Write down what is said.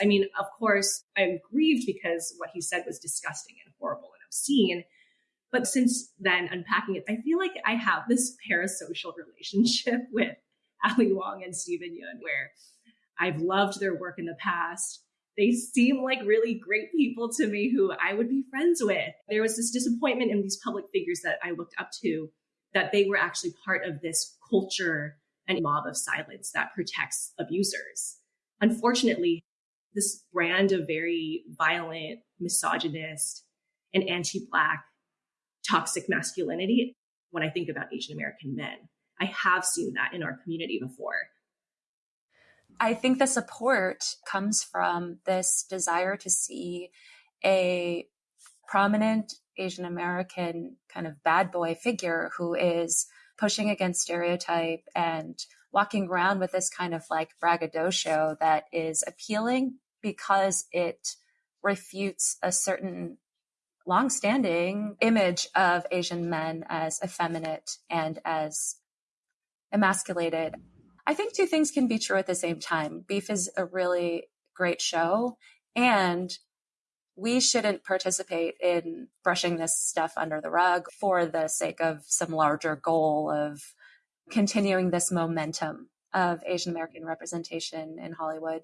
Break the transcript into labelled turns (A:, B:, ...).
A: I mean, of course, I'm grieved because what he said was disgusting and horrible and obscene. But since then, unpacking it, I feel like I have this parasocial relationship with Ali Wong and Steven Yeun, where I've loved their work in the past. They seem like really great people to me who I would be friends with. There was this disappointment in these public figures that I looked up to that they were actually part of this culture and mob of silence that protects abusers. Unfortunately, this brand of very violent, misogynist, and anti Black toxic masculinity, when I think about Asian American men, I have seen that in our community before.
B: I think the support comes from this desire to see a prominent Asian American kind of bad boy figure who is pushing against stereotype and walking around with this kind of like braggadocio that is appealing because it refutes a certain longstanding image of Asian men as effeminate and as emasculated. I think two things can be true at the same time. Beef is a really great show, and we shouldn't participate in brushing this stuff under the rug for the sake of some larger goal of continuing this momentum of Asian American representation in Hollywood.